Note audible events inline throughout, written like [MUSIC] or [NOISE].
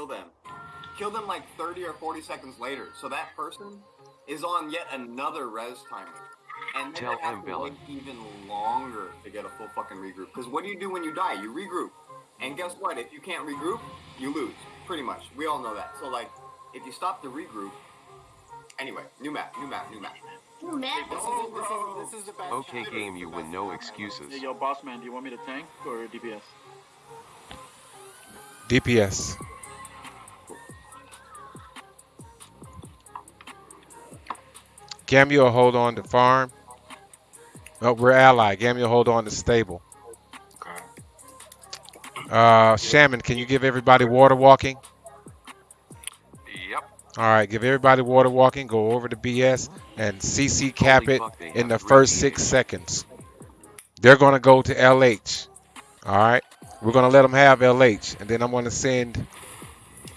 kill them, kill them like 30 or 40 seconds later. So that person is on yet another res timer. And then Tell they have to wait even longer to get a full fucking regroup. Because what do you do when you die? You regroup. And guess what? If you can't regroup, you lose. Pretty much. We all know that. So like, if you stop the regroup, anyway, new map, new map, new map. Ooh, man. This is, this is, this is the best. Okay, game, you win no excuses. Hey, yo, boss man, do you want me to tank or DPS? DPS. Gamio hold on to farm. No, we're ally. Gamio hold on to stable. Uh, Shaman, can you give everybody water walking? Yep. All right, give everybody water walking. Go over to BS and CC cap Holy it in the first six seconds. They're gonna go to LH. All right, we're gonna let them have LH, and then I'm gonna send.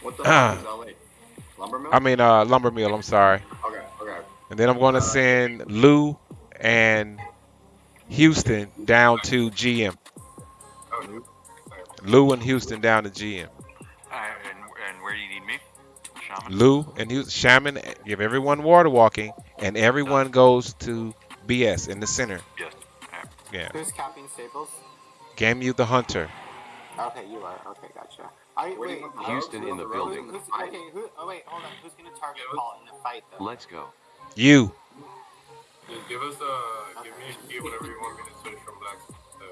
What the Ah. fuck is [CLEARS THROAT] LA? Lumber mill? I mean, uh, lumber mill. I'm sorry. Okay, okay. And then I'm gonna send Lou and Houston down to GM. Oh, Lou and Houston down to GM. Uh, and, and where do you need me? Shaman? Lou and Houston, Shaman, give everyone water walking, and everyone goes to BS in the center. Yes. Yeah. Who's capping Stables? Game you the hunter. Okay, you are. Okay, gotcha. I Where wait. you want the Houston in the You building. Who's, rogues in the okay, who? Oh wait, hold on. Who's gonna target Paul in the fight though? Let's go. You. Just give us uh, give me a key whenever you want me to switch from black. Uh.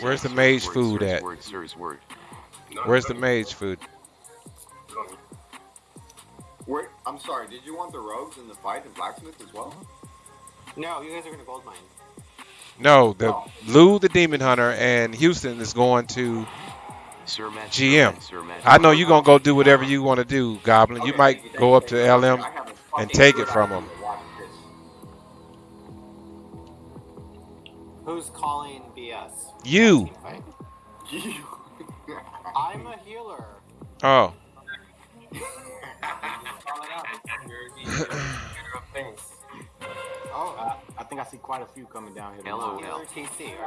Where's the mage food at? Word, Sirs word. Where's the mage food? Where, I'm sorry, did you want the rogues in the fight in blacksmith as well? No, you guys are gonna gold mine. No, the Lou the demon hunter and Houston is going to. Sir Matt, GM. Sir Matt, I know you're gonna go do whatever you want to do, Goblin. You might you, go up you, to thank you. LM. I have a and take it from idea 'em. to watch this. Who's calling BS? You. Fight? [LAUGHS] I'm a healer. Oh. Things. [LAUGHS] Oh, Uh, I think I see quite a few coming down here. LOL. healer TC. All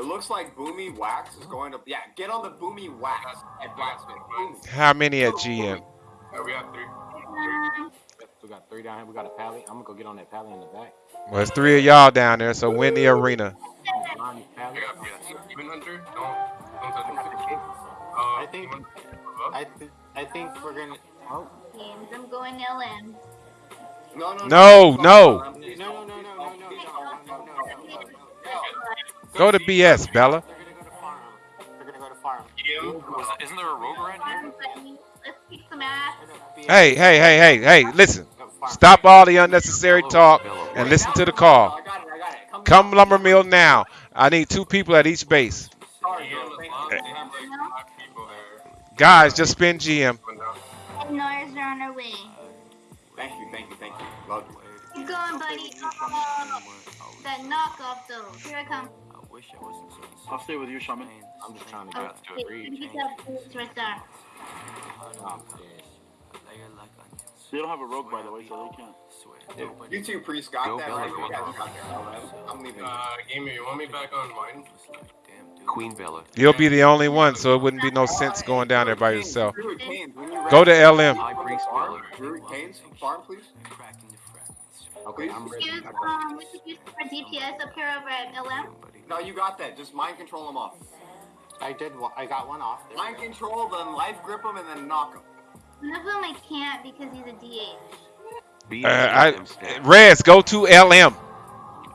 It looks like Boomy Wax is going to. Yeah, get on the Boomy Wax at blacksmith. Boomy. How many at GM? Uh, we have three. We got three down here. We got a pally. I'm gonna go get on that pally in the back. Well, it's three of y'all down there, so win the arena. Behind this pally. I got yes. Demon Hunter. Don't don't touch him. Uh, I think- I th- I think we're gonna. Oh. Games. I'm going LM. No, no, no, no, no, Go to BS, Bella. Hey, hey, hey, hey, hey, listen. Stop all the unnecessary talk and listen to the call. Come lumber mill now. I need two people at each base. Guys, just spin GM. Nora's on their way. Thank you, thank you, thank you. Lovely. Keep going, buddy. That knockoff, though. Here I come. I'll stay with you, Shaman. I'm just trying to Oh, get wait, three. let me get that boots right there. Oh. They don't have a rogue, by the way, so they can't. You two priest got Go that Bella, right. You guys Bella. got that. I'm leaving. Uh, Gamey, you want me back on mine? Queen Bella. You'll be the only one, so it wouldn't be no sense going down there by yourself. Canes, Druid Canes, when you Go to LM. High Priest Bella. Druid Canes, farm, please. Okay, I'm ready. Use, I got we could use for DPS up here over at LM. No, you got that. Just mind control them off. I did. I got one off. There Mind control them, life grip them, and then knock them. One of them I can't because he's a DH. Uh, I, GM. Rez, go to LM.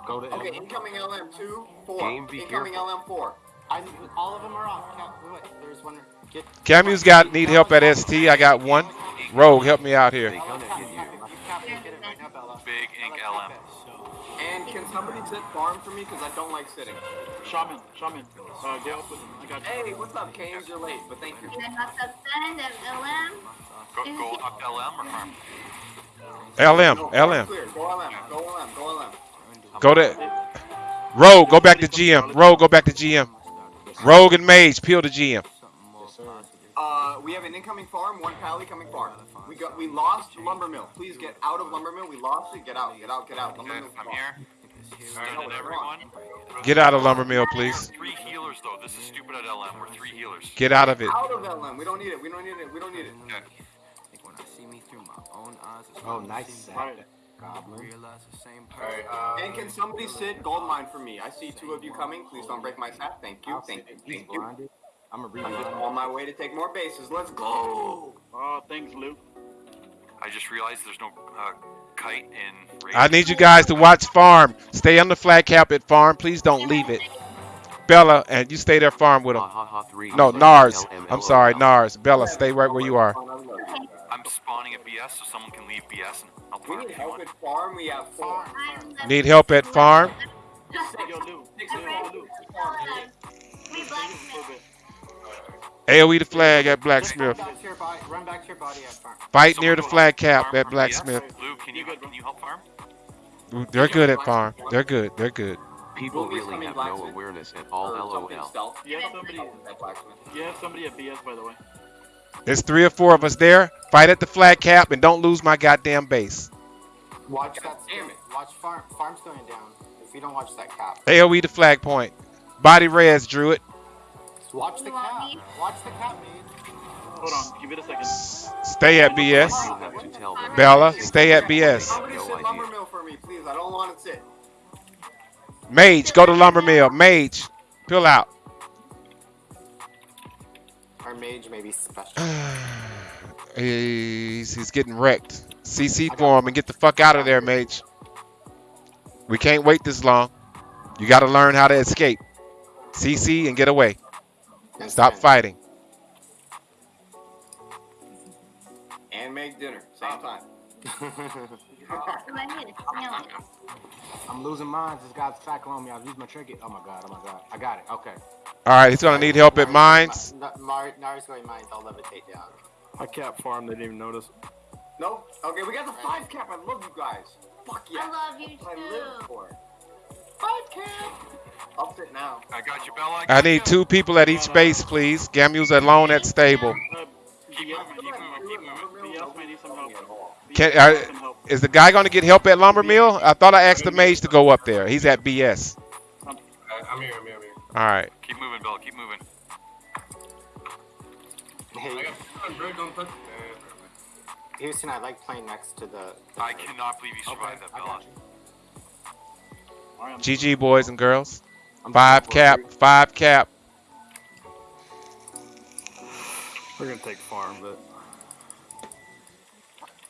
Go to Okay, LM. incoming LM two, four. Game, be incoming careful. LM four. I'm, all of them are off. Count, wait, there's one. Get. Camu's got need help at ST. I got one. Rogue, help me out here. gonna hit you. You cap it, get it right now, Bella. Big ink Bella, LM. Cap it. And can somebody sit farm for me? Because I don't like sitting. Shaman, Shaman, uh, get up with him. I got you. Hey, what's up, Canes? You're late, but thank you. And I knocked up Send LM. Go, go up LM or farm? LM, No, LM. Clear. Go LM. Go LM. Go LM. Go to Rogue, go back to GM. Rogue, go back to GM. Rogue and Mage, peel to GM. Uh, we have an incoming farm, one pally coming farm. We got, we lost lumber mill. Please get out of lumber mill. We lost it. Get out. Get out. Get out. Lumber Good, mill's I'm here. Stunning everyone. Get out of lumber mill, please. Three healers though. This is stupid at LM. We're three healers. Get out of it. Out of LM. We don't need it. We don't need it. We don't need it. Oh, nice sack. Right. Goblin. Alright, uh, And can somebody sit gold mine for me? I see two of you coming. Please don't break my sap. Thank you. I'll Thank you. say he's Thank you. blinded. I'm a I'm just on my way to take more bases. Let's go. Oh, thanks, Luke. I just realized there's no uh, kite in. Raid. I need you guys to watch farm. Stay on the flag cap at farm. Please don't leave it. Bella, and you stay there farm with Ha them. ha ha three. No, Nars. I'm sorry, Nars. Bella, stay right where you are. I'm spawning at BS so someone can leave BS and I'll We farm need if you help want. at farm. We have four. I'm the- Need help at farm? AOE the flag at blacksmith. back to your body. Run back to your body at farm. Fight near the flag cap at blacksmith. BS. Luke, can you can you help farm? They're good at farm. They're good. They're good. People really have no awareness at all. Or LOL. You have somebody. At blacksmith. You have somebody at BS, by the way. There's three or four of us there. Fight at the flag cap and don't lose my goddamn base. Watch that. damn it. Watch farm. Farm's going down. If you don't watch that cap. AOE the flag point. Body res, Druid. Watch the You want cap. me? Watch the cap, man. Hold on, give it a second. Stay at BS. You have to tell them. Bella, stay at BS. Somebody No sit lumber mill for me, please. I don't want to sit. Mage, go to lumber mill. Mage, pill out. Our mage may be special. [SIGHS] he's, he's getting wrecked. CC for him and get the fuck out of there, Mage. We can't wait this long. You got to learn how to escape. CC and get away. And Stop spin. fighting. And make dinner. Same time. Right [LAUGHS] here. No. I'm losing mines. This guy's cycling on me. I used my trinket. Oh my god. Oh my god. I got it. Okay. All right, he's gonna need help at mines. Nari's going mines. I'll levitate down. I cap farm, they didn't even notice. Nope. Okay, we got the five cap. I love you guys. Fuck yeah. I love you That's what I live too. for. Five cap. I'll sit now. I got you, Bella. I got need you. two people at each base, please. Gamu's alone at stable. Uh, Keep BS, moving, keep moving, keep moving. BS may need some help. Can- BS uh, needs some help. Is the guy gonna get help at lumber mill? I thought I asked the mage to go up there. He's at BS. I, I'm here, I'm here, I'm here. All right. Keep moving, Bella. Keep moving. I Hey, got bird, don't touch. Uh, Houston, I like playing next to the. the I cannot believe you Okay, survived that, I Bella. got you. Alright, I'm- GG boys and girls. I'm Five cap. it. Five cap. We're gonna take farm, but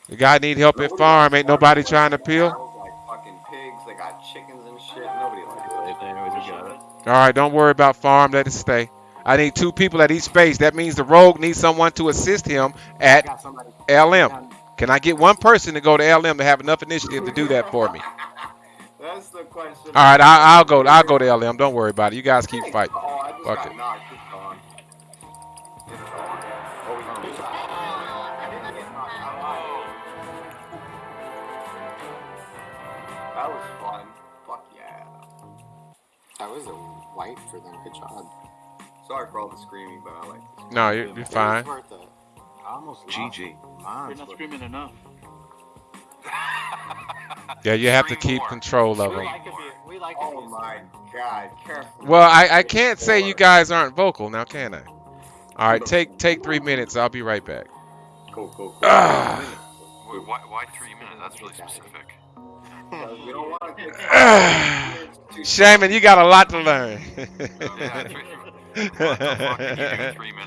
The guy need help at farm. Ain't nobody trying to peel. Like fucking pigs. They got chickens and shit. Nobody likes it. they always got it. All right, don't worry about farm. Let it stay. I need two people at each base. That means the rogue needs someone to assist him at. LM. Can I get one person to go to LM to have enough initiative to do that for me? That's the question. All right, I, I'll go. I'll go to LM. Don't worry about it. You guys keep fighting. Oh, I just Fuck got it. knocked. It's gone. It's gone. Oh, he's gone. I didn't get knocked out. That was fun. Fuck yeah. That was a white for them. Good job. Sorry for all the screaming, but I like this. No, you're, you're fine. was worth it. I almost GG. You're not screaming enough. Yeah, you have to keep more. control of We them. like it. We like. Oh my god, careful. Well, I, I can't say you guys aren't vocal now, can I? All right, take take three minutes. I'll be right back. Cool, cool, cool. Ah. Wait, why, why three minutes? That's really specific. Because we don't want to take [SIGHS] Ah. Shaman, you got a lot to learn. Yeah, three, [LAUGHS] what the fuck did you do three minutes?